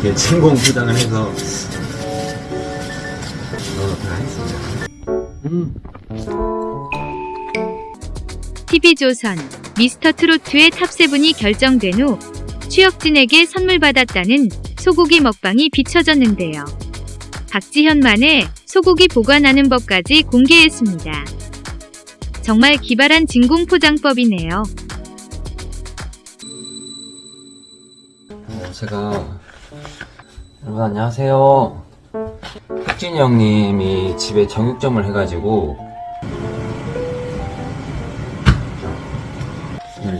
이렇게 진공 포장을 해서 넣어놓도록 하겠습니다. 음. TV조선 미스터 트로트의 탑세븐이 결정된 후 추혁진에게 선물 받았다는 소고기 먹방이 비춰졌는데요. 박지현만의 소고기 보관하는 법까지 공개했습니다. 정말 기발한 진공 포장법이네요. 어, 제가 여러분 안녕하세요. 혁진이 형님이 집에 정육점을 해가지고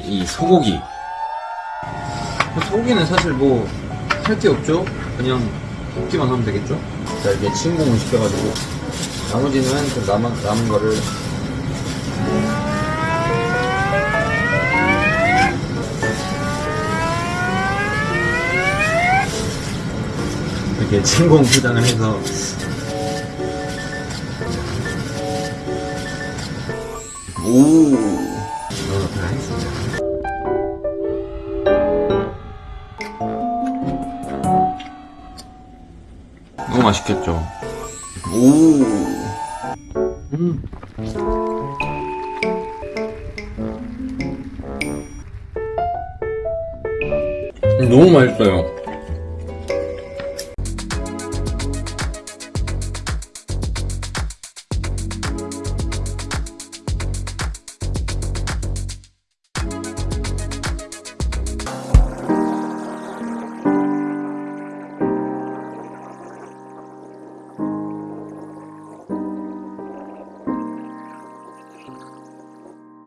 이 소고기 소고기는 사실 뭐 할 게 없죠. 그냥 볶기만 하면 되겠죠. 자 이렇게 진공을 시켜가지고 나머지는 그 남은 남은 거를 이렇게 진공 포장을 해서 오 넣어놓도록 하겠습니다. 너무 맛있겠죠? 오. 음. 너무 맛있어요.